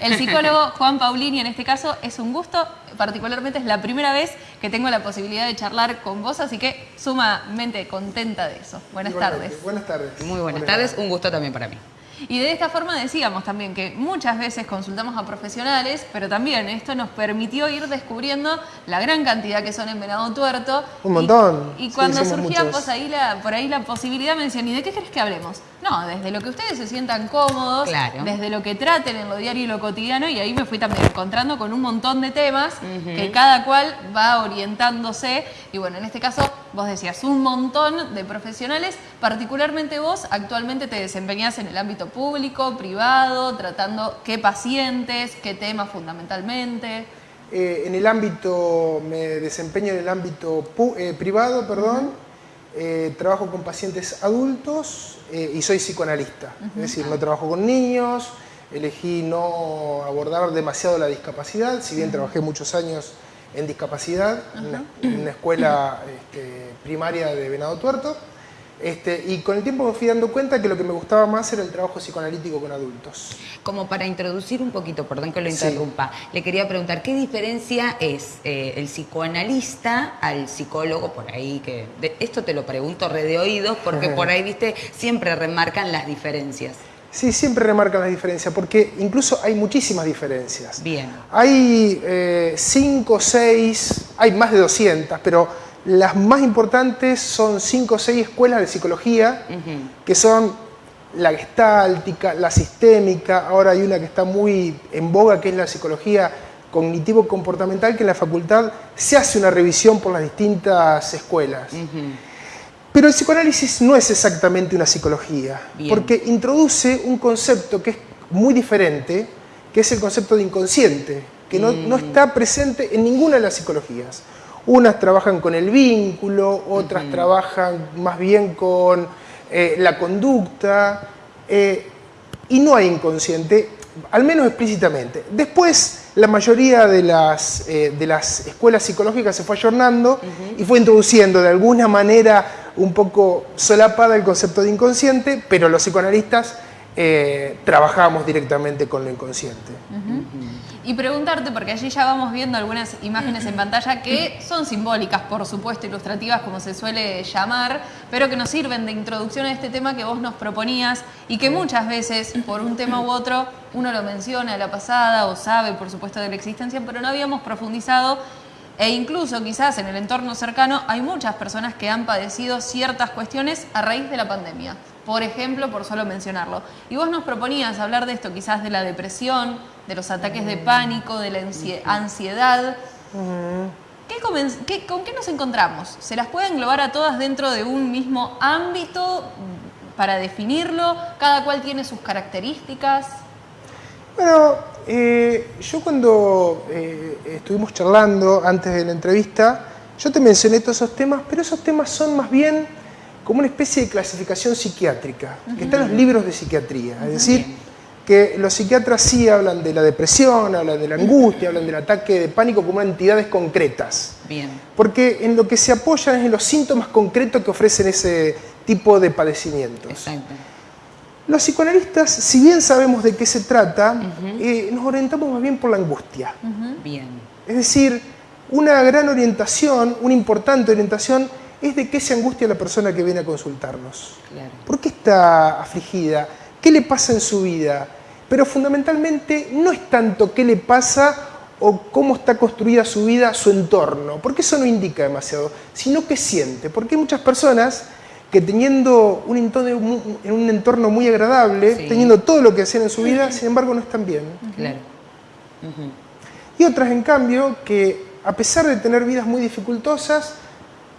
El psicólogo Juan Paulini, en este caso, es un gusto, particularmente es la primera vez que tengo la posibilidad de charlar con vos, así que sumamente contenta de eso. Buenas tardes. Buenas tardes. Muy buenas tardes, un gusto también para mí. Y de esta forma decíamos también que muchas veces consultamos a profesionales, pero también esto nos permitió ir descubriendo la gran cantidad que son en Venado Tuerto. Un montón. Y, cuando surgía pues, ahí la, por ahí la posibilidad me decían, ¿y de qué crees que hablemos? No, desde lo que ustedes se sientan cómodos, desde lo que traten en lo diario y lo cotidiano, y ahí me fui también encontrando con un montón de temas que cada cual va orientándose. Y bueno, en este caso vos decías un montón de profesionales, particularmente vos actualmente te desempeñás en el ámbito público, privado, tratando qué pacientes, qué temas fundamentalmente. Eh, en el ámbito, me desempeño en el ámbito eh, privado, perdón, eh, trabajo con pacientes adultos y soy psicoanalista, es decir, no trabajo con niños, elegí no abordar demasiado la discapacidad, si bien trabajé muchos años en discapacidad en, una, escuela este, primaria de Venado Tuerto, este, y con el tiempo me fui dando cuenta que lo que me gustaba más era el trabajo psicoanalítico con adultos. Como para introducir un poquito, perdón que lo interrumpa, le quería preguntar, ¿qué diferencia es eh, el psicoanalista al psicólogo por ahí? que Esto te lo pregunto re de oídos porque por ahí, viste, siempre remarcan las diferencias. Sí, siempre remarcan las diferencias, porque incluso hay muchísimas diferencias. Bien. Hay eh, cinco, seis, hay más de 200, pero las más importantes son cinco o seis escuelas de psicología, que son la gestáltica, la sistémica, ahora hay una que está muy en boga, que es la psicología cognitivo-comportamental, que en la facultad se hace una revisión por las distintas escuelas. Pero el psicoanálisis no es exactamente una psicología, porque introduce un concepto que es muy diferente, que es el concepto de inconsciente, que no, no mm. está presente en ninguna de las psicologías. Unas trabajan con el vínculo, otras trabajan más bien con eh, la conducta, eh, y no hay inconsciente, al menos explícitamente. Después, la mayoría de las, eh, de las escuelas psicológicas se fue ayornando y fue introduciendo de alguna manera un poco solapada el concepto de inconsciente, pero los psicoanalistas trabajamos directamente con lo inconsciente. Y preguntarte, porque allí ya vamos viendo algunas imágenes en pantalla que son simbólicas, por supuesto, ilustrativas, como se suele llamar, pero que nos sirven de introducción a este tema que vos nos proponías y que muchas veces, por un tema u otro, uno lo menciona a la pasada o sabe, por supuesto, de la existencia, pero no habíamos profundizado e incluso quizás en el entorno cercano hay muchas personas que han padecido ciertas cuestiones a raíz de la pandemia. Por ejemplo, por solo mencionarlo. Y vos nos proponías hablar de esto, quizás de la depresión, de los ataques de pánico, de la ansiedad. ¿Con qué nos encontramos? ¿Se las puede englobar a todas dentro de un mismo ámbito para definirlo? ¿Cada cual tiene sus características? Bueno, eh, yo cuando eh, estuvimos charlando antes de la entrevista, yo te mencioné todos esos temas, pero esos temas son más bien como una especie de clasificación psiquiátrica, que está en los libros de psiquiatría. Es decir, que los psiquiatras sí hablan de la depresión, hablan de la angustia, hablan del ataque de pánico como entidades concretas. Bien. Porque en lo que se apoyan es en los síntomas concretos que ofrecen ese tipo de padecimientos. Exacto. Los psicoanalistas, si bien sabemos de qué se trata, eh, nos orientamos más bien por la angustia. Bien. Es decir, una gran orientación, una importante orientación, es de qué se angustia la persona que viene a consultarnos. Claro. ¿Por qué está afligida? ¿Qué le pasa en su vida? Pero fundamentalmente no es tanto qué le pasa o cómo está construida su vida, su entorno, porque eso no indica demasiado, sino qué siente. Porque hay muchas personas que teniendo un entorno, un entorno muy agradable, teniendo todo lo que hacen en su vida, sin embargo no están bien. Claro. Y otras, en cambio, que a pesar de tener vidas muy dificultosas,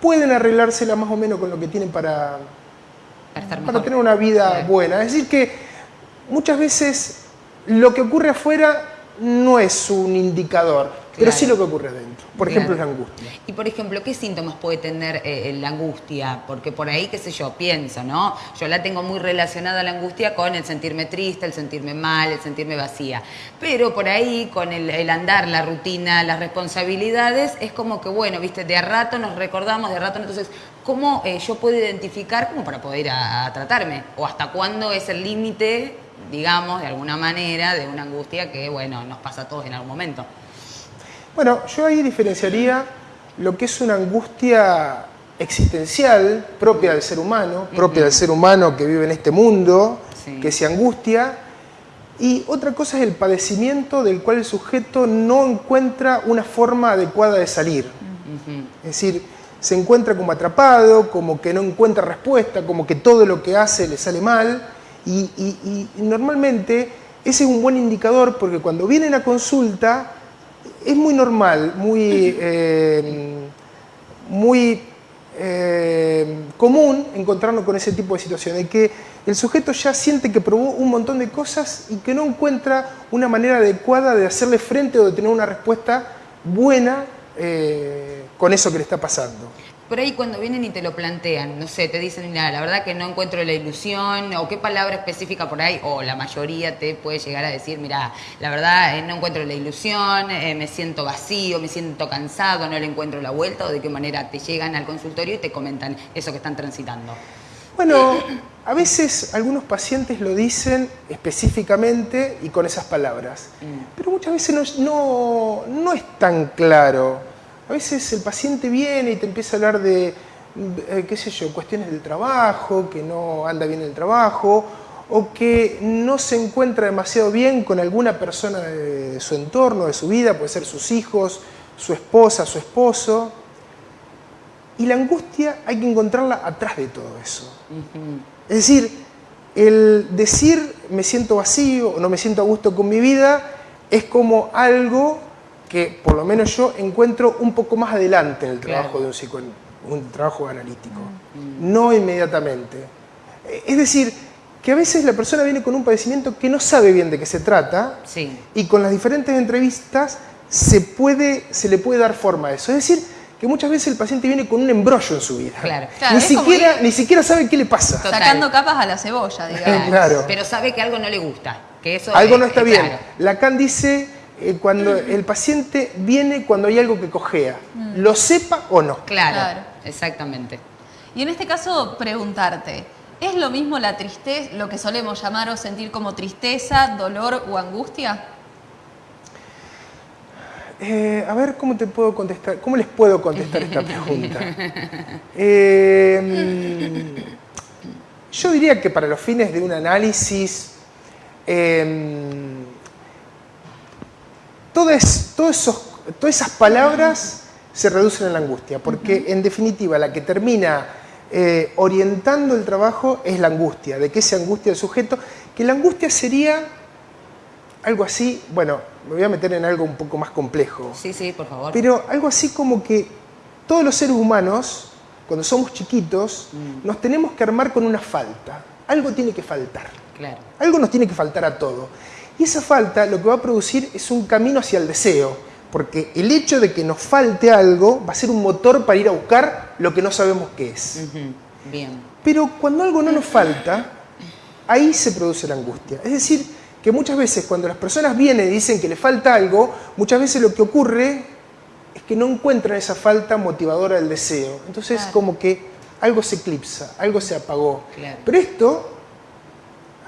pueden arreglársela más o menos con lo que tienen para, para, tener una vida buena. Es decir, que muchas veces lo que ocurre afuera no es un indicador, pero sí lo que ocurre dentro. Por ejemplo, la angustia. Y por ejemplo, ¿qué síntomas puede tener eh, la angustia? Porque por ahí, qué sé yo, pienso, ¿no? Yo la tengo muy relacionada la angustia con el sentirme triste, el sentirme mal, el sentirme vacía. Pero por ahí, con el, andar, la rutina, las responsabilidades, es como que, bueno, viste, de a rato nos recordamos, de a rato, entonces, ¿cómo eh, yo puedo identificar como para poder ir a, tratarme? ¿O hasta cuándo es el límite digamos, de alguna manera, de una angustia que, bueno, nos pasa a todos en algún momento. Bueno, yo ahí diferenciaría lo que es una angustia existencial propia del ser humano, propia del ser humano que vive en este mundo, Sí. que se angustia, y otra cosa es el padecimiento del cual el sujeto no encuentra una forma adecuada de salir. Es decir, se encuentra como atrapado, como que no encuentra respuesta, como que todo lo que hace le sale mal, y, y- y normalmente ese es un buen indicador porque cuando vienen a consulta es muy normal, muy, eh, muy eh, común encontrarnos con ese tipo de situaciones, que el sujeto ya siente que probó un montón de cosas y que no encuentra una manera adecuada de hacerle frente o de tener una respuesta buena eh, con eso que le está pasando. Por ahí cuando vienen y te lo plantean, no sé, te dicen, mira, la verdad que no encuentro la ilusión, o qué palabra específica por ahí, o la mayoría te puede llegar a decir, mira, la verdad eh, no encuentro la ilusión, eh, me siento vacío, me siento cansado, no le encuentro la vuelta, o de qué manera te llegan al consultorio y te comentan eso que están transitando. Bueno, a veces algunos pacientes lo dicen específicamente y con esas palabras, pero muchas veces no, no- no es tan claro. A veces el paciente viene y te empieza a hablar de, eh, qué sé yo, cuestiones del trabajo, que no anda bien el trabajo, o que no se encuentra demasiado bien con alguna persona de su entorno, de su vida, puede ser sus hijos, su esposa, su esposo. Y la angustia hay que encontrarla atrás de todo eso. Es decir, el decir me siento vacío o no me siento a gusto con mi vida es como algo que por lo menos yo encuentro un poco más adelante en el trabajo Claro. de un psico, un trabajo analítico, no inmediatamente. Es decir, que a veces la persona viene con un padecimiento que no sabe bien de qué se trata Sí. y con las diferentes entrevistas se, puede, se le puede dar forma a eso. Es decir, que muchas veces el paciente viene con un embrollo en su vida. Claro. Claro, ni, siquiera, ir- ni siquiera sabe qué le pasa. Total. Sacando capas a la cebolla, digamos. Claro. Pero sabe que algo no le gusta, que eso Algo es- no está es bien. claro. Lacan dice, cuando el paciente viene cuando hay algo que cojea, lo sepa o no. Claro, Claro. exactamente. Y en este caso, preguntarte, ¿es lo mismo la tristeza, lo que solemos llamar o sentir como tristeza, dolor o angustia? Eh, a ver, ¿cómo te puedo contestar? ¿Cómo les puedo contestar esta pregunta? Eh, yo diría que para los fines de un análisis, eh, todas, todos esos- todas esas palabras se reducen a la angustia, porque en definitiva la que termina eh, orientando el trabajo es la angustia. ¿De qué se angustia el sujeto? Que la angustia sería algo así, bueno, me voy a meter en algo un poco más complejo, Sí, sí, por favor. pero algo así como que todos los seres humanos, cuando somos chiquitos, nos tenemos que armar con una falta. Algo tiene que faltar. Claro. Algo nos tiene que faltar a todo. Y esa falta lo que va a producir es un camino hacia el deseo, porque el hecho de que nos falte algo va a ser un motor para ir a buscar lo que no sabemos qué es. Bien. Pero cuando algo no nos falta, ahí se produce la angustia. Es decir, que muchas veces cuando las personas vienen y dicen que le falta algo, muchas veces lo que ocurre es que no encuentran esa falta motivadora del deseo. Entonces Claro. como que algo se eclipsa, algo se apagó. Claro. Pero esto,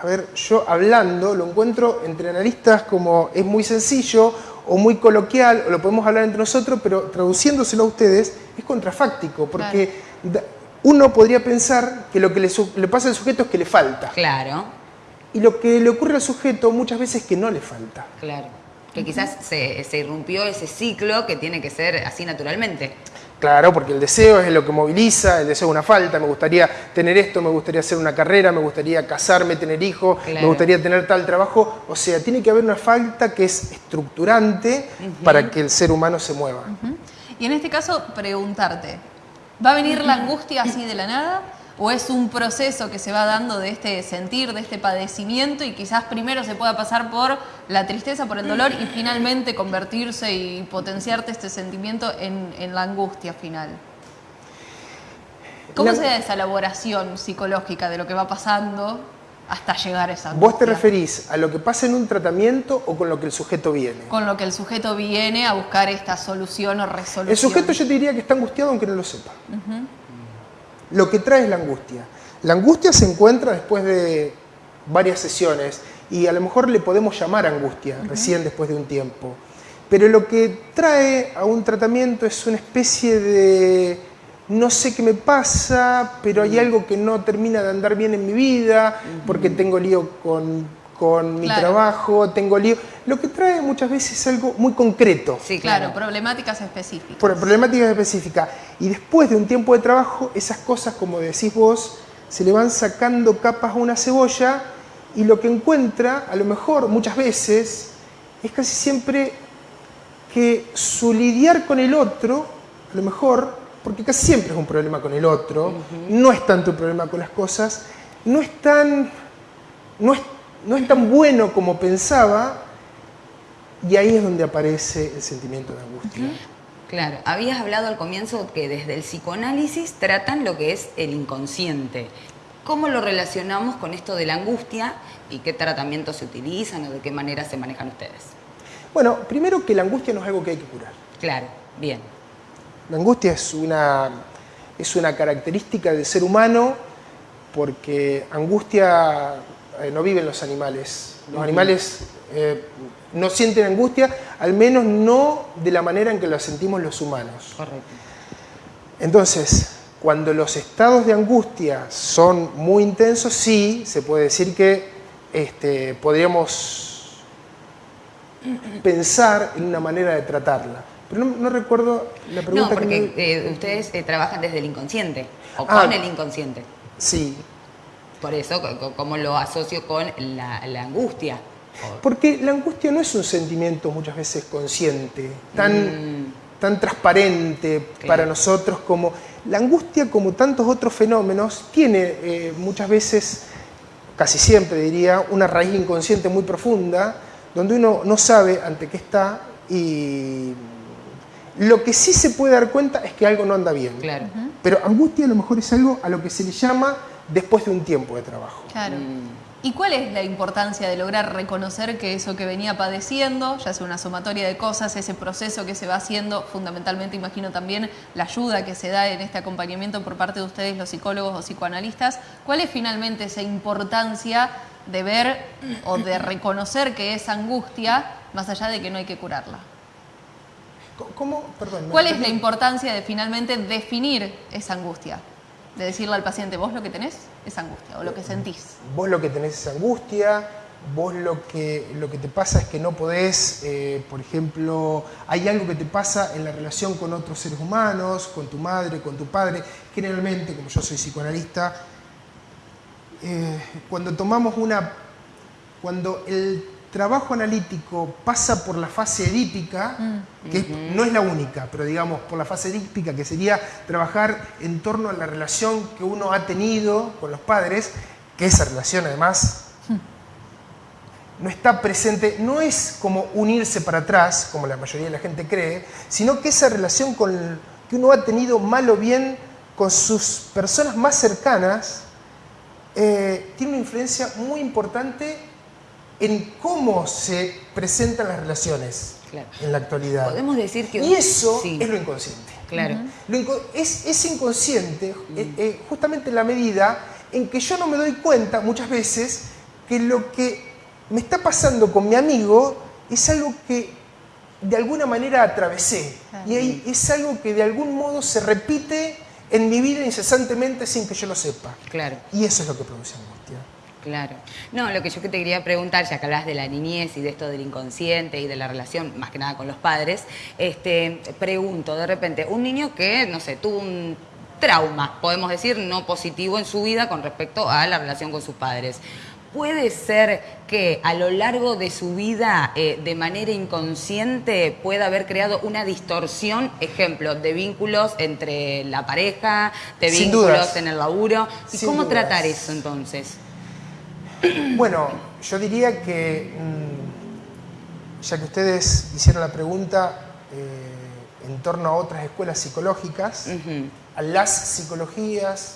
a ver, yo hablando lo encuentro entre analistas como es muy sencillo o muy coloquial, o lo podemos hablar entre nosotros, pero traduciéndoselo a ustedes es contrafáctico, porque uno podría pensar que lo que le pasa al sujeto es que le falta. Claro, Y lo que le ocurre al sujeto muchas veces es que no le falta. claro. Que quizás se, se irrumpió ese ciclo que tiene que ser así naturalmente. Claro, porque el deseo es lo que moviliza, el deseo es una falta, me gustaría tener esto, me gustaría hacer una carrera, me gustaría casarme, tener hijos, me gustaría tener tal trabajo. O sea, tiene que haber una falta que es estructurante para que el ser humano se mueva. Y en este caso, preguntarte, ¿va a venir la angustia así de la nada? ¿O es un proceso que se va dando de este sentir, de este padecimiento y quizás primero se pueda pasar por la tristeza, por el dolor y finalmente convertirse y potenciarte este sentimiento en, en la angustia final? ¿Cómo La- se da esa elaboración psicológica de lo que va pasando hasta llegar a esa angustia? ¿Vos te referís a lo que pasa en un tratamiento o con lo que el sujeto viene? Con lo que el sujeto viene a buscar esta solución o resolución. El sujeto yo te diría que está angustiado aunque no lo sepa. Lo que trae es la angustia. La angustia se encuentra después de varias sesiones y a lo mejor le podemos llamar angustia recién después de un tiempo. Pero lo que trae a un tratamiento es una especie de no sé qué me pasa, pero hay algo que no termina de andar bien en mi vida, porque tengo lío con, con mi Claro. trabajo, tengo lío. Lo que trae muchas veces es algo muy concreto Sí, Claro, claro. problemáticas específicas. por problemáticas específicas. Y después de un tiempo de trabajo, esas cosas, como decís vos, se le van sacando capas a una cebolla y lo que encuentra, a lo mejor muchas veces, es casi siempre que su lidiar con el otro, a lo mejor, porque casi siempre es un problema con el otro, no es tanto un problema con las cosas, no es tan, no es, no es tan bueno como pensaba, y ahí es donde aparece el sentimiento de angustia. Claro, habías hablado al comienzo que desde el psicoanálisis tratan lo que es el inconsciente. ¿Cómo lo relacionamos con esto de la angustia y qué tratamientos se utilizan o de qué manera se manejan ustedes? Bueno, primero que la angustia no es algo que hay que curar. Claro, bien. La angustia es una, es una característica del ser humano porque angustia eh, no viven los animales. Los animales eh, no sienten angustia, al menos no de la manera en que la sentimos los humanos. Correcto. Entonces, cuando los estados de angustia son muy intensos, sí, se puede decir que este, podríamos pensar en una manera de tratarla. Pero no, no recuerdo la pregunta No, que porque me- eh, ustedes eh, trabajan desde el inconsciente o Ah. con el inconsciente. Sí, Por eso, ¿cómo lo asocio con la, la angustia? Porque la angustia no es un sentimiento muchas veces consciente, tan, Mm, tan transparente Claro. para nosotros como... La angustia, como tantos otros fenómenos, tiene eh, muchas veces, casi siempre diría, una raíz inconsciente muy profunda, donde uno no sabe ante qué está y lo que sí se puede dar cuenta es que algo no anda bien. claro. Pero angustia a lo mejor es algo a lo que se le llama después de un tiempo de trabajo. Claro. Mm, ¿Y cuál es la importancia de lograr reconocer que eso que venía padeciendo, ya sea una sumatoria de cosas, ese proceso que se va haciendo, fundamentalmente imagino también la ayuda que se da en este acompañamiento por parte de ustedes, los psicólogos o psicoanalistas, cuál es finalmente esa importancia de ver o de reconocer que es angustia, más allá de que no hay que curarla? ¿Cómo? Perdón. ¿me ¿Cuál es la importancia de finalmente definir esa angustia? De decirle al paciente, vos lo que tenés es angustia o lo que sentís. Vos lo que tenés es angustia, vos lo que, lo que te pasa es que no podés, eh, por ejemplo, hay algo que te pasa en la relación con otros seres humanos, con tu madre, con tu padre. Generalmente, como yo soy psicoanalista, eh, cuando tomamos una, cuando el trabajo analítico pasa por la fase edípica, que no es la única, pero digamos por la fase edípica, que sería trabajar en torno a la relación que uno ha tenido con los padres, que esa relación además no está presente, no es como unirse para atrás, como la mayoría de la gente cree, sino que esa relación con, que uno ha tenido mal o bien con sus personas más cercanas, eh, tiene una influencia muy importante en cómo se presentan las relaciones Claro. en la actualidad. Podemos decir que... Y eso Sí, es lo inconsciente. Claro. Lo inco- es, es inconsciente eh, eh, justamente en la medida en que yo no me doy cuenta muchas veces que lo que me está pasando con mi amigo es algo que de alguna manera atravesé. Claro. Y ahí es algo que de algún modo se repite en mi vida incesantemente sin que yo lo sepa. Claro. Y eso es lo que produce angustia. Claro. No, lo que yo que te quería preguntar, ya que hablas de la niñez y de esto del inconsciente y de la relación, más que nada con los padres, este, pregunto, de repente, un niño que, no sé, tuvo un trauma, podemos decir, no positivo en su vida con respecto a la relación con sus padres. ¿Puede ser que a lo largo de su vida, eh, de manera inconsciente, pueda haber creado una distorsión, ejemplo, de vínculos entre la pareja, de Sin vínculos dudas. en el laburo? ¿Y Sin cómo dudas. tratar eso entonces? Bueno, yo diría que, mm, ya que ustedes hicieron la pregunta eh, en torno a otras escuelas psicológicas, a las psicologías,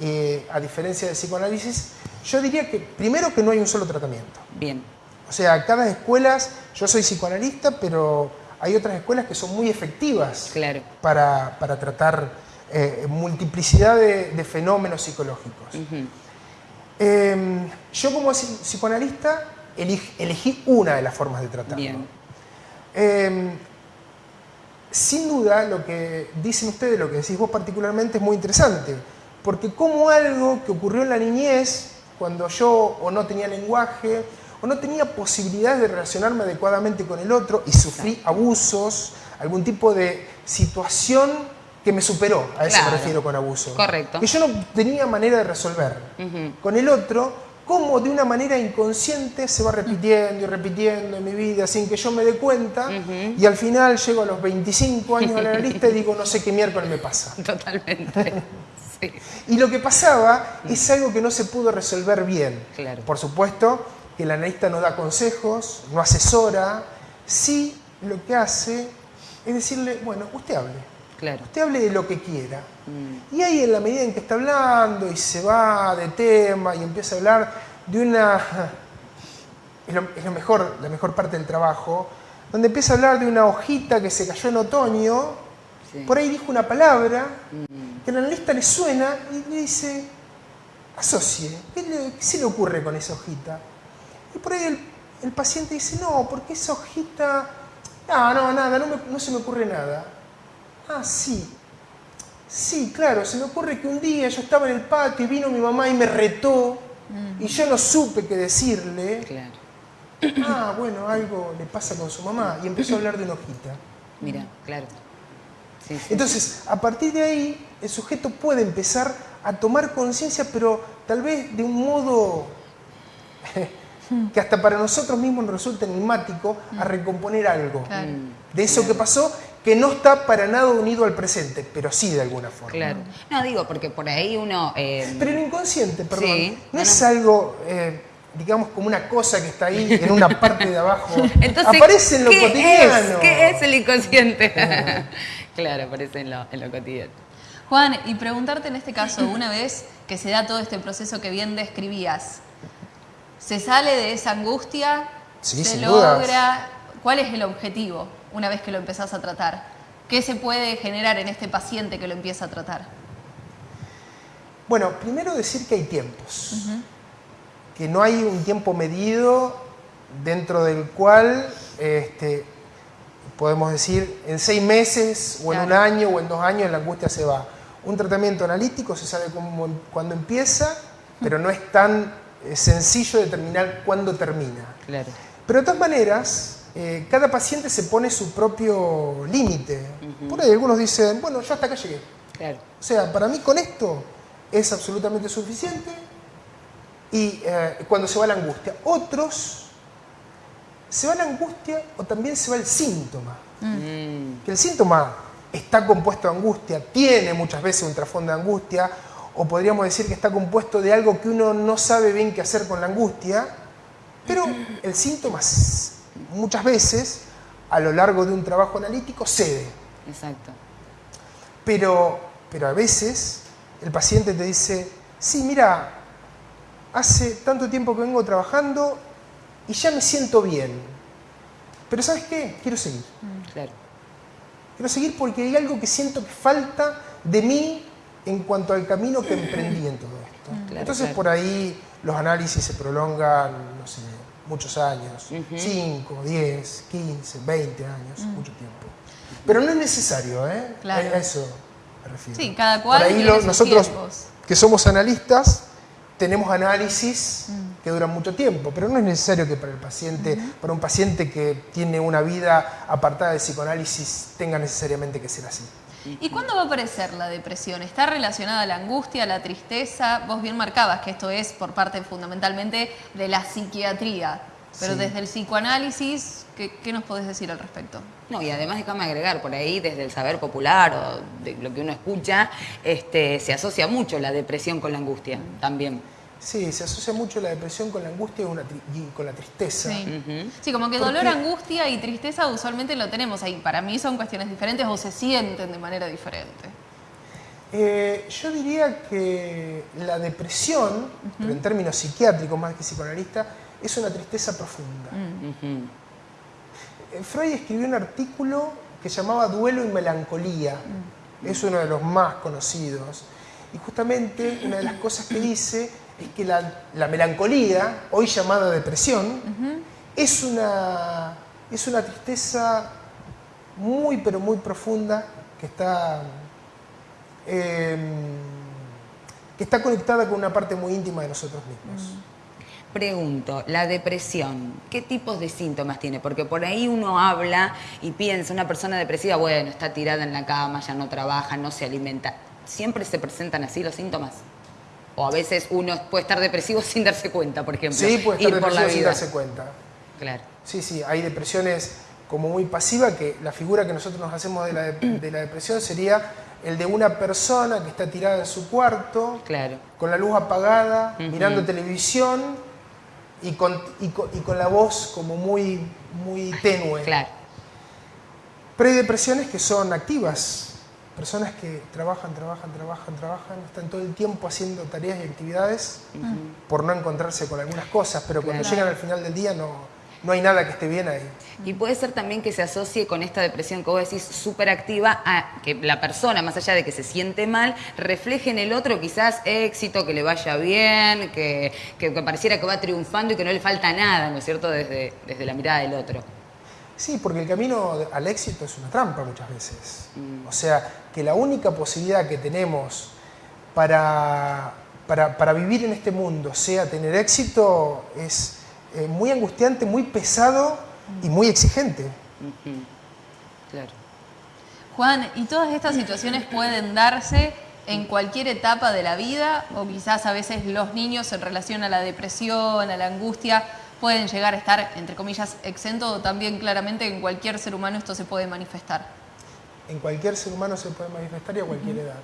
eh, a diferencia del psicoanálisis, yo diría que primero que no hay un solo tratamiento. Bien. O sea, cada escuela, yo soy psicoanalista, pero hay otras escuelas que son muy efectivas Claro. para, para tratar eh, multiplicidad de, de fenómenos psicológicos. Eh, yo como psi- psicoanalista eleg- elegí una de las formas de tratarlo. Eh, sin duda, lo que dicen ustedes, lo que decís vos particularmente, es muy interesante. Porque como algo que ocurrió en la niñez, cuando yo o no tenía lenguaje, o no tenía posibilidades de relacionarme adecuadamente con el otro y sufrí abusos, algún tipo de situación que me superó, a eso Claro. me refiero con abuso. Correcto. Que yo no tenía manera de resolver. Con el otro, como de una manera inconsciente se va repitiendo y repitiendo en mi vida sin que yo me dé cuenta, y al final llego a los 25 años de la lista y digo, no sé qué miércoles me pasa. Totalmente. Sí. Y lo que pasaba es algo que no se pudo resolver bien. Claro. Por supuesto que el analista no da consejos, no asesora, sí lo que hace es decirle, bueno, usted hable, Claro. usted hable de lo que quiera. Y ahí en la medida en que está hablando y se va de tema y empieza a hablar de una... Es lo, es lo mejor, la mejor parte del trabajo, donde empieza a hablar de una hojita que se cayó en otoño, Sí. por ahí dijo una palabra que al analista le suena y le dice, asocie, ¿qué, le- qué se le ocurre con esa hojita? Y por ahí el, el paciente dice, no, porque esa hojita, no, no, nada, no, me- no se me ocurre nada. Ah, sí, sí, claro, se me ocurre que un día yo estaba en el patio y vino mi mamá y me retó y yo no supe qué decirle. Claro. Ah, bueno, algo le pasa con su mamá y empezó a hablar de una hojita. Mira, claro. Sí, sí. Entonces, a partir de ahí, el sujeto puede empezar a tomar conciencia, pero tal vez de un modo que hasta para nosotros mismos nos resulta enigmático, a recomponer algo Claro. de eso que pasó, que no está para nada unido al presente, pero sí de alguna forma. Claro. No, digo, porque por ahí uno. eh, Pero el inconsciente, perdón, Sí, no no, es algo, eh, digamos, como una cosa que está ahí en una parte de abajo. Entonces, aparece en lo ¿qué cotidiano. Es? ¿Qué es el inconsciente? claro, aparece en lo, en lo cotidiano. Juan, y preguntarte en este caso, una vez que se da todo este proceso que bien describías, ¿se sale de esa angustia? Sí, ¿Se sin logra? dudas. ¿Cuál es el objetivo una vez que lo empezás a tratar? ¿Qué se puede generar en este paciente que lo empieza a tratar? Bueno, primero decir que hay tiempos, que no hay un tiempo medido dentro del cual este, podemos decir en seis meses o en un año o en dos años la angustia se va. Un tratamiento analítico se sabe cómo, cuándo empieza, pero no es tan eh, sencillo determinar cuándo termina. Claro. Pero de todas maneras, eh, cada paciente se pone su propio límite. Por ahí algunos dicen, bueno, yo hasta acá llegué. Claro. O sea, para mí con esto es absolutamente suficiente y eh, cuando se va la angustia. Otros, se va la angustia o también se va el síntoma. Mm, Que el síntoma está compuesto de angustia, tiene muchas veces un trasfondo de angustia, o podríamos decir que está compuesto de algo que uno no sabe bien qué hacer con la angustia, pero el síntoma muchas veces, a lo largo de un trabajo analítico, cede. exacto. Pero, pero a veces el paciente te dice, sí, mira, hace tanto tiempo que vengo trabajando y ya me siento bien. Pero ¿sabes qué? Quiero seguir. Claro. Quiero seguir porque hay algo que siento que falta de mí en cuanto al camino que emprendí en todo esto. Claro, Entonces claro. por ahí los análisis se prolongan, no sé, muchos años, 5, 10, 15, 20 años, mucho tiempo. Pero no es necesario, ¿eh? Claro. A eso me refiero. Sí, cada cual Por ahí tiene lo- sus nosotros tiempos. que somos analistas tenemos análisis Mm. que duran mucho tiempo, pero no es necesario que para el paciente, para un paciente que tiene una vida apartada del psicoanálisis, tenga necesariamente que ser así. ¿Y cuándo va a aparecer la depresión? ¿Está relacionada a la angustia, a la tristeza? Vos bien marcabas que esto es por parte fundamentalmente de la psiquiatría, pero Sí. desde el psicoanálisis, ¿qué, qué nos podés decir al respecto? No, y además déjame agregar, por ahí desde el saber popular o de lo que uno escucha, este, se asocia mucho la depresión con la angustia también. Sí, se asocia mucho la depresión con la angustia y, una tri- y con la tristeza. Sí. Sí, como que ¿Por dolor, angustia y tristeza usualmente lo tenemos ahí. Para mí son cuestiones diferentes o se sienten de manera diferente. Eh, yo diría que la depresión, pero en términos psiquiátricos más que psicoanalista, es una tristeza profunda. Ujú. Eh, Freud escribió un artículo que llamaba Duelo y Melancolía. Es uno de los más conocidos. Y justamente una de las cosas que dice es que la, la melancolía, hoy llamada depresión, es, una, es una tristeza muy, pero muy profunda que está, em, que está conectada con una parte muy íntima de nosotros mismos. Pregunto, la depresión, ¿qué tipos de síntomas tiene? Porque por ahí uno habla y piensa, una persona depresiva, bueno, está tirada en la cama, ya no trabaja, no se alimenta. ¿Siempre se presentan así los síntomas? O a veces uno puede estar depresivo sin darse cuenta, por ejemplo. Sí, puede estar depresivo sin darse cuenta. Claro. Sí, sí, hay depresiones como muy pasivas, que la figura que nosotros nos hacemos de la, de- de la depresión sería el de una persona que está tirada en su cuarto, Claro. con la luz apagada, mirando televisión y con, y con- y con la voz como muy, muy tenue. Claro. Pero hay depresiones que son activas, personas que trabajan, trabajan, trabajan, trabajan, están todo el tiempo haciendo tareas y actividades por no encontrarse con algunas cosas, pero cuando Claro. llegan al final del día no, no hay nada que esté bien ahí. Y puede ser también que se asocie con esta depresión que vos decís súper activa a que la persona, más allá de que se siente mal, refleje en el otro quizás éxito, que le vaya bien, que, que- que pareciera que va triunfando y que no le falta nada, ¿no es cierto?, desde, desde la mirada del otro. Sí, porque el camino al éxito es una trampa muchas veces. O sea, que la única posibilidad que tenemos para, para, para vivir en este mundo sea tener éxito es eh, muy angustiante, muy pesado y muy exigente. Claro. Juan, ¿y todas estas situaciones pueden darse en cualquier etapa de la vida? O quizás a veces los niños en relación a la depresión, a la angustia, pueden llegar a estar, entre comillas, exentos o también claramente en cualquier ser humano esto se puede manifestar. En cualquier ser humano se puede manifestar y a cualquier edad.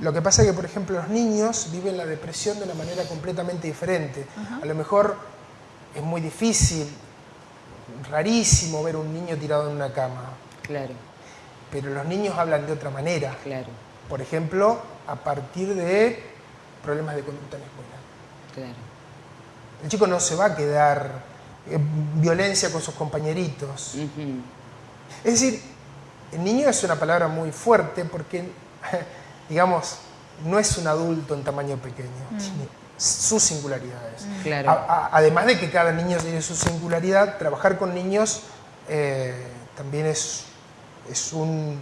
Lo que pasa es que, por ejemplo, los niños viven la depresión de una manera completamente diferente. A lo mejor es muy difícil, rarísimo ver un niño tirado en una cama, Claro, pero los niños hablan de otra manera. claro, Por ejemplo, a partir de problemas de conducta en la escuela. claro. El chico no se va a quedar en violencia con sus compañeritos. Es decir, el niño es una palabra muy fuerte porque, digamos, no es un adulto en tamaño pequeño, tiene sus singularidades. Claro. A- a- además de que cada niño tiene su singularidad, trabajar con niños eh, también es, es, un,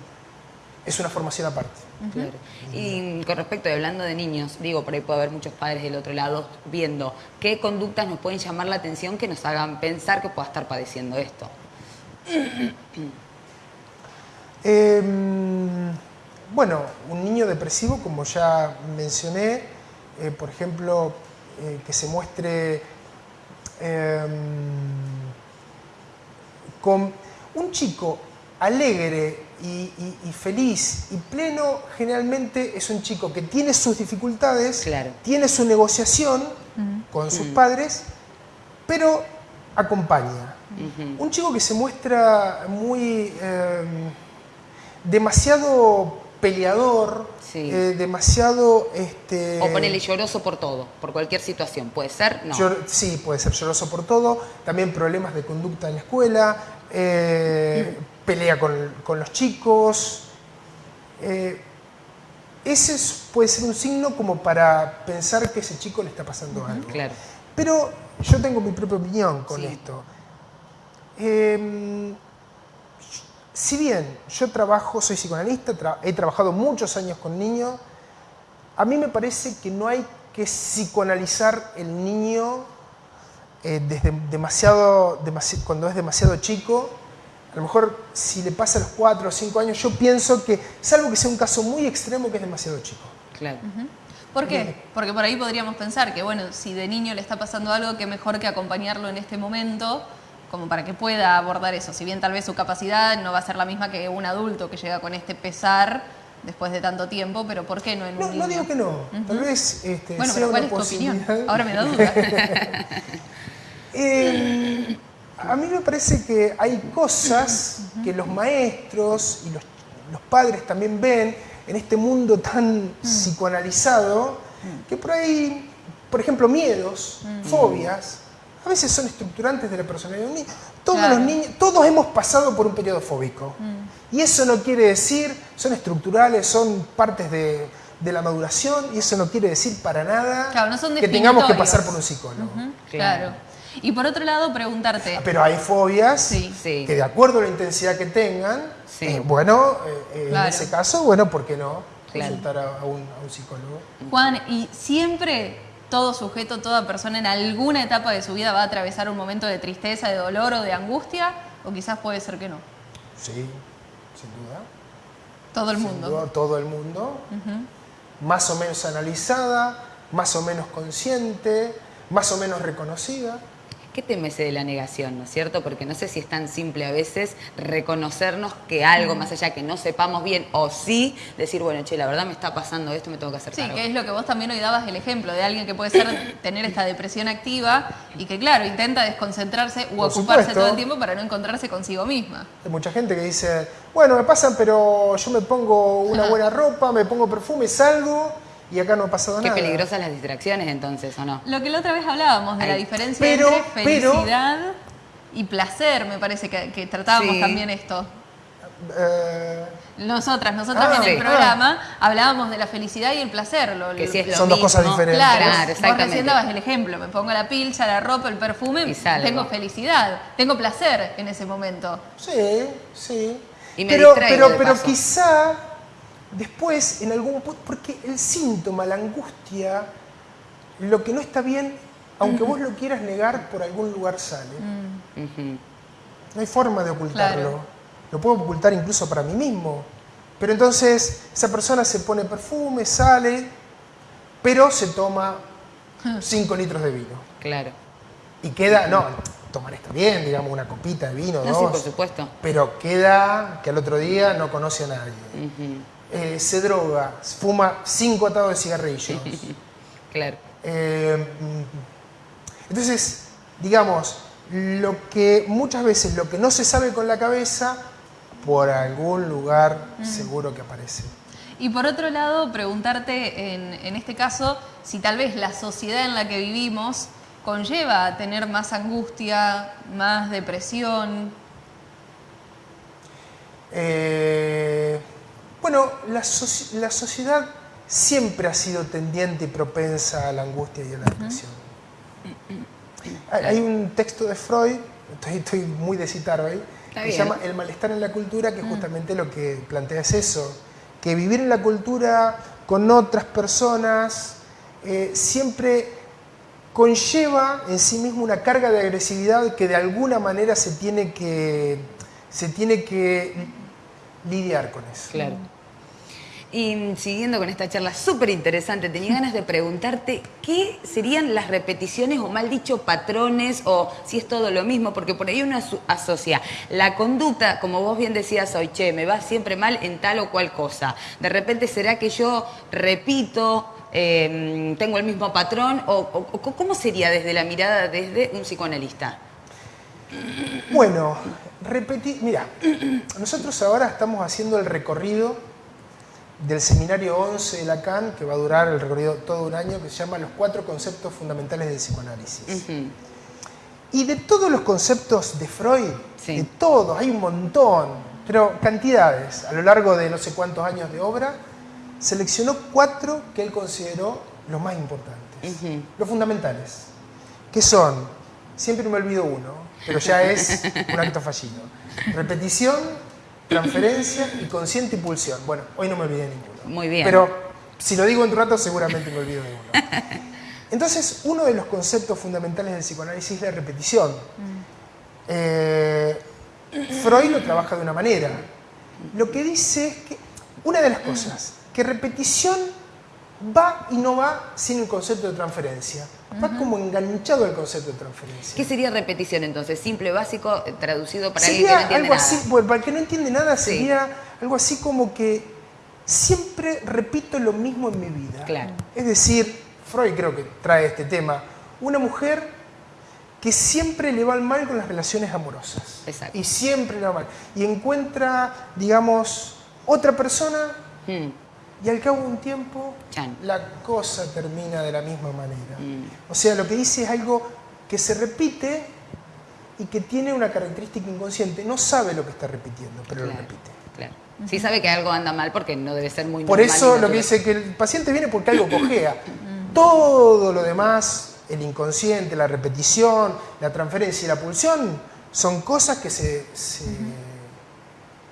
es una formación aparte. Claro. Y con respecto, y hablando de niños, digo, por ahí puede haber muchos padres del otro lado viendo qué conductas nos pueden llamar la atención que nos hagan pensar que pueda estar padeciendo esto. Eh, bueno, un niño depresivo, como ya mencioné, eh, por ejemplo, eh, que se muestre eh, con un chico alegre y, y- y feliz y pleno, generalmente es un chico que tiene sus dificultades, Claro. tiene su negociación con sus padres, pero acompaña. Un chico que se muestra muy eh, demasiado peleador, Sí. eh, demasiado este, O ponerle lloroso por todo, por cualquier situación. ¿Puede ser? No. llor- sí, puede ser lloroso por todo, también problemas de conducta en la escuela, eh, pelea con, con los chicos. eh, ese es- puede ser un signo como para pensar que ese chico le está pasando algo. Claro. Pero yo tengo mi propia opinión con Sí. esto. Si bien yo trabajo, soy psicoanalista, tra- he trabajado muchos años con niños, a mí me parece que no hay que psicoanalizar el niño eh, desde demasiado, demasi- cuando es demasiado chico. A lo mejor si le pasa a los 4 o 5 años, yo pienso que, salvo que sea un caso muy extremo, que es demasiado chico. Claro. ¿Por qué? Porque por ahí podríamos pensar que, bueno, si de niño le está pasando algo, que mejor que acompañarlo en este momento, como para que pueda abordar eso. Si bien tal vez su capacidad no va a ser la misma que un adulto que llega con este pesar después de tanto tiempo, pero ¿por qué no en un No, niño? no digo que no. Tal vez este, Bueno, sea pero ¿cuál es tu opinión? Ahora me da duda. Eh, a mí me parece que hay cosas que los maestros y los, los padres también ven en este mundo tan psicoanalizado que por ahí, por ejemplo, miedos, fobias, a veces son estructurantes de la personalidad de un niño. Todos Claro. los niños, todos hemos pasado por un periodo fóbico. Y eso no quiere decir, son estructurales, son partes de, de la maduración y eso no quiere decir para nada Claro, no son que tengamos que pasar por un psicólogo. Claro. claro. Y por otro lado, preguntarte. Pero hay fobias Sí. Que de acuerdo a la intensidad que tengan, Sí. eh, bueno, eh, Claro. en ese caso, bueno, ¿por qué no Claro. consultar a, a un, a un psicólogo? Juan, y siempre todo sujeto, toda persona en alguna etapa de su vida va a atravesar un momento de tristeza, de dolor o de angustia, o quizás puede ser que no. Sí, sin duda. Todo el Sin mundo. duda, todo el mundo. Más o menos analizada, más o menos consciente, más o menos reconocida. ¿Qué teme ese de la negación, no es cierto? Porque no sé si es tan simple a veces reconocernos que algo más allá que no sepamos bien o sí decir, bueno, che, la verdad me está pasando esto, me tengo que hacer Sí, que es lo que vos también hoy dabas el ejemplo de alguien que puede ser tener esta depresión activa y que, claro, intenta desconcentrarse u Por ocuparse supuesto. todo el tiempo para no encontrarse consigo misma. Hay mucha gente que dice, bueno, me pasan, pero yo me pongo una buena ropa, me pongo perfume, salgo y acá no ha pasado Qué nada. peligrosas las distracciones entonces, ¿o no? Lo que la otra vez hablábamos de la diferencia pero- entre pero- felicidad y placer, me parece que, que tratábamos Sí. también esto. Eh, Nosotras, nosotras Ah, en el sí. programa hablábamos de la felicidad y el placer. Lo, Que sí es lo Son dos mismo. cosas diferentes. Claro, Claro, vos recién dabas el ejemplo, me pongo la pilcha, la ropa, el perfume, Y salgo. tengo felicidad, tengo placer en ese momento. sí, sí. Y me pero distraigo pero, de pero quizá después, en algún porque el síntoma, la angustia, lo que no está bien, aunque vos lo quieras negar, por algún lugar sale. Ujú. No hay forma de ocultarlo. Claro. Lo puedo ocultar incluso para mí mismo. Pero entonces esa persona se pone perfume, sale, pero se toma 5 litros de vino. Claro. Y queda, no, tomar está bien, digamos, una copita de vino, No, dos. sí, por supuesto. Pero queda que al otro día no conoce a nadie. Eh, se droga, fuma cinco atados de cigarrillos. Claro. Eh, mm, entonces, digamos, lo que muchas veces lo que no se sabe con la cabeza, por algún lugar seguro que aparece. Y por otro lado, preguntarte en, en este caso si tal vez la sociedad en la que vivimos conlleva a tener más angustia, más depresión. Eh, bueno, la, soci- la sociedad siempre ha sido tendiente y propensa a la angustia y a la depresión. Hay, un texto de Freud, estoy, estoy muy de citar hoy, Está que se llama El malestar en la cultura, que justamente lo que plantea es eso, que vivir en la cultura con otras personas eh, siempre conlleva en sí mismo una carga de agresividad que de alguna manera se tiene que, se tiene que lidiar con eso. Claro. Y siguiendo con esta charla súper interesante, tenía ganas de preguntarte qué serían las repeticiones o mal dicho patrones o si es todo lo mismo, porque por ahí uno aso- asocia la conducta, como vos bien decías hoy, me va siempre mal en tal o cual cosa. De repente será que yo repito, eh, tengo el mismo patrón o- o cómo sería desde la mirada desde un psicoanalista. Bueno, repetir, mira, nosotros ahora estamos haciendo el recorrido del seminario 11 de Lacan, que va a durar el recorrido todo un año, que se llama Los cuatro conceptos fundamentales del psicoanálisis. Y de todos los conceptos de Freud, Sí. de todos, hay un montón, pero cantidades, a lo largo de no sé cuántos años de obra, seleccionó cuatro que él consideró los más importantes, los fundamentales, que son, siempre me olvido uno, pero ya es un acto fallido, repetición, transferencia y consciente y pulsión. Bueno, hoy no me olvidé ninguno. Muy bien. Pero si lo digo en un rato seguramente me olvido de uno. Entonces, uno de los conceptos fundamentales del psicoanálisis es la repetición. Eh, Freud lo trabaja de una manera. Lo que dice es que, una de las cosas, que repetición va y no va sin el concepto de transferencia. Va como enganchado al concepto de transferencia. ¿Qué sería repetición entonces? Simple, básico, traducido para alguien que Sería no entiende algo nada. así, bueno, para el que no entiende nada, Sí. sería algo así como que siempre repito lo mismo en mi vida. Claro. Es decir, Freud creo que trae este tema, una mujer que siempre le va mal con las relaciones amorosas. Exacto. Y siempre le va mal. Y encuentra, digamos, otra persona Mm, y al cabo de un tiempo Chan. la cosa termina de la misma manera. Mm. O sea, lo que dice es algo que se repite y que tiene una característica inconsciente. No sabe lo que está repitiendo, pero lo Claro. repite. claro. Sí sabe que algo anda mal porque no debe ser muy Por normal eso lo que dice que el paciente viene porque algo cojea. Todo lo demás, el inconsciente, la repetición, la transferencia y la pulsión, son cosas que se, se,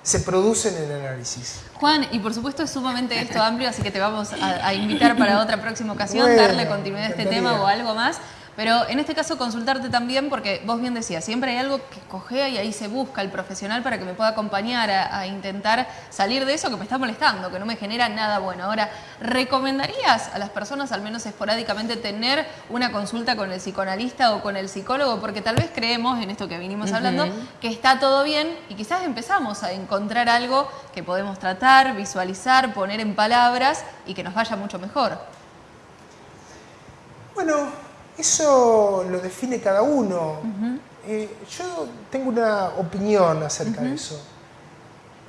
se producen en el análisis. Juan, y por supuesto es sumamente esto amplio, así que te vamos a, a invitar para otra próxima ocasión, Bueno, darle continuidad a este tema o algo más. Pero en este caso consultarte también, porque vos bien decías, siempre hay algo que cojea y ahí se busca el profesional para que me pueda acompañar a, a intentar salir de eso que me está molestando, que no me genera nada bueno. Ahora, ¿recomendarías a las personas, al menos esporádicamente, tener una consulta con el psicoanalista o con el psicólogo? Porque tal vez creemos, en esto que vinimos hablando, que está todo bien y quizás empezamos a encontrar algo que podemos tratar, visualizar, poner en palabras y que nos vaya mucho mejor. Bueno, eso lo define cada uno. Eh, yo tengo una opinión acerca de eso.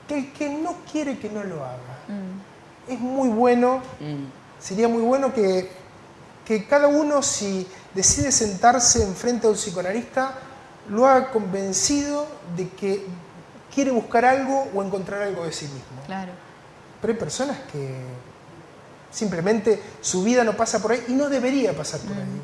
Que el que no quiere que no lo haga. Es muy bueno, Mm. sería muy bueno que, que cada uno si decide sentarse enfrente de un psicoanalista, lo haga convencido de que quiere buscar algo o encontrar algo de sí mismo. Claro. Pero hay personas que simplemente su vida no pasa por ahí y no debería pasar por ahí.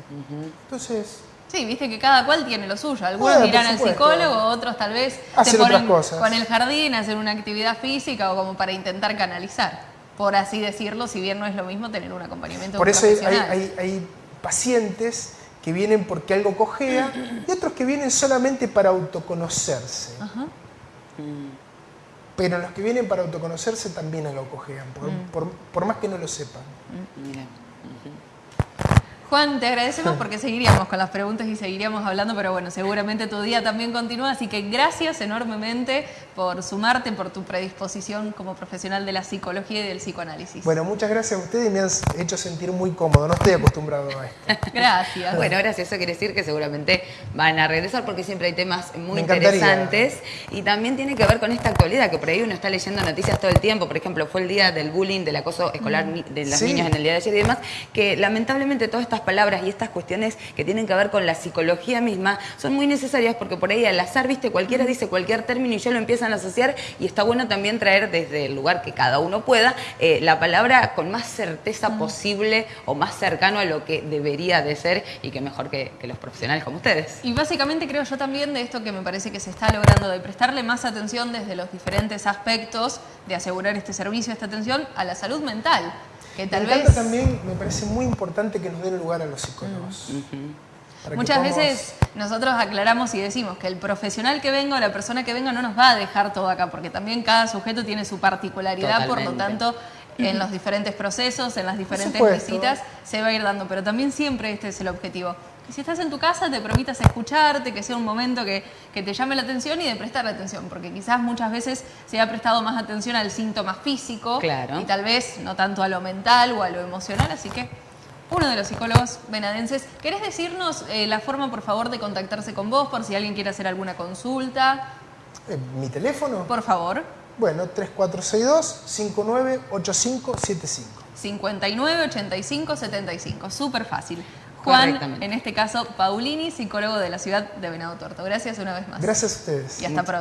Entonces, Sí, viste que cada cual tiene lo suyo. Algunos Bueno, irán por al psicólogo, otros tal vez se Hacen otras cosas. con el jardín, hacen una actividad física o como para intentar canalizar, por así decirlo, si bien no es lo mismo tener un acompañamiento por eso hay, profesional. hay- hay pacientes que vienen porque algo cojea y otros que vienen solamente para autoconocerse. Ajá. Pero los que vienen para autoconocerse también cojean, por, Mm. por- por más que no lo sepan. Mira. Juan, te agradecemos porque seguiríamos con las preguntas y seguiríamos hablando, pero bueno, seguramente tu día también continúa, así que gracias enormemente por sumarte, por tu predisposición como profesional de la psicología y del psicoanálisis. Bueno, muchas gracias a ustedes y me han hecho sentir muy cómodo. No estoy acostumbrado a esto. Gracias. Bueno, gracias. Eso quiere decir que seguramente van a regresar porque siempre hay temas muy interesantes y también tiene que ver con esta actualidad que por ahí uno está leyendo noticias todo el tiempo. Por ejemplo, fue el día del bullying, del acoso escolar ni- de los Sí. niños en el día de ayer y demás, que lamentablemente todas estas palabras y estas cuestiones que tienen que ver con la psicología misma son muy necesarias porque por ahí al azar, viste, cualquiera dice cualquier término y ya lo empiezan a asociar y está bueno también traer desde el lugar que cada uno pueda eh, la palabra con más certeza posible o más cercano a lo que debería de ser y que mejor que, que los profesionales como ustedes. Y básicamente creo yo también de esto que me parece que se está logrando, de prestarle más atención desde los diferentes aspectos de asegurar este servicio, esta atención a la salud mental. Que tal me encanta vez también, me parece muy importante que nos den lugar a los psicólogos. Muchas veces nosotros aclaramos y decimos que el profesional que venga o la persona que venga no nos va a dejar todo acá, porque también cada sujeto tiene su particularidad, por lo tanto en los diferentes procesos, en las diferentes visitas, se va a ir dando, pero también siempre este es el objetivo. Que si estás en tu casa te permitas escucharte, que sea un momento que, que te llame la atención y de prestarle atención, porque quizás muchas veces se ha prestado más atención al síntoma físico Claro. y tal vez no tanto a lo mental o a lo emocional, así que uno de los psicólogos venadenses, ¿querés decirnos eh, la forma, por favor, de contactarse con vos por si alguien quiere hacer alguna consulta? Eh, ¿Mi teléfono? Por favor, Bueno, 3462-598575. 59 85 75, súper fácil. Juan, en este caso, Paulini, psicólogo de la ciudad de Venado Tuerto. Gracias una vez más. Gracias a ustedes. Y hasta pronto.